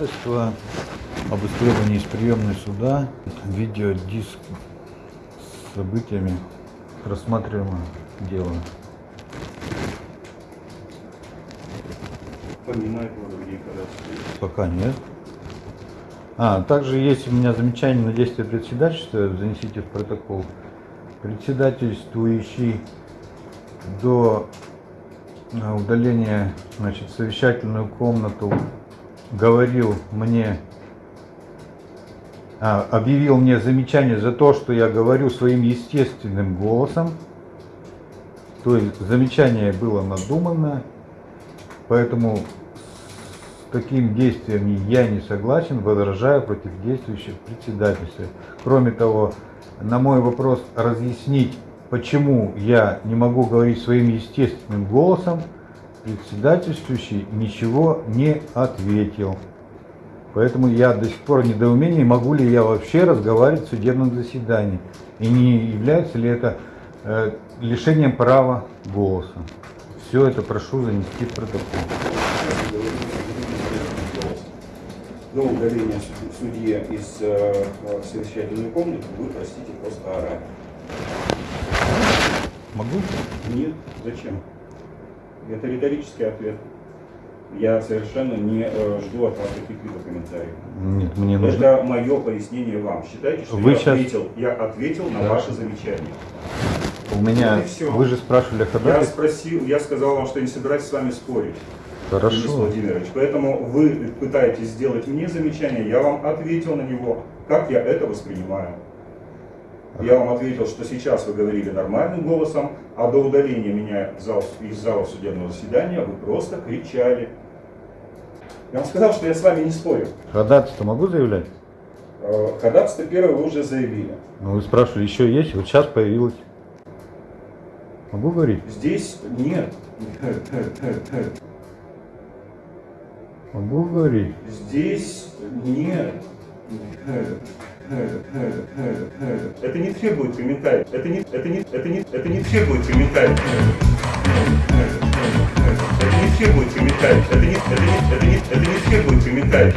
ходатайство об исследовании из приемной суда, видеодиск с событиями рассматриваемого дела. Этого другие ходатайства. Пока нет. А, также есть у меня замечание на действие председательства, занесите в протокол. Председательствующий до а, удаления значит, совещательную комнату говорил мне, а, объявил мне замечание за то, что я говорю своим естественным голосом. То есть замечание было надуманно, поэтому с таким действием я не согласен, возражаю против действующих председательства. Кроме того, на мой вопрос разъяснить, почему я не могу говорить своим естественным голосом, председательствующий ничего не ответил. Поэтому я до сих пор в недоумении, могу ли я вообще разговаривать в судебном заседании. И не является ли это э, лишением права голоса. Все это прошу занести в протокол. До удаления суд- судьи из э, совещательной комнаты вы, простите, просто орали. Могу? Нет, зачем? Это риторический ответ. Я совершенно не э, жду от вас каких-либо комментариев. Нет, мне нужно. Это мое пояснение вам. Считайте, что Вы я, щас- ответил, я ответил на Да. ваше замечание. У меня. Вот и всё. Вы же спрашивали о Я спросил, я сказал вам, что не собираюсь с вами спорить. Денис Хорошо. Владимирович. Поэтому вы пытаетесь сделать мне замечание, я вам ответил на него, как я это воспринимаю. Я вам ответил, что сейчас вы говорили нормальным голосом, а до удаления меня зал- из зала судебного заседания вы просто кричали. Я вам сказал, что я с вами не спорю. Ходатайство могу заявлять? Э, Ходатайство первое вы уже заявили. Ну, вы спрашивали, еще есть? Вот сейчас появилось. Могу говорить? Здесь нет. Могу говорить. Здесь нет. Это не требует комментариев. Это не, это не, это не, это не требует комментариев. Это не требует комментариев. Это не, это не, это не, это не требует комментариев.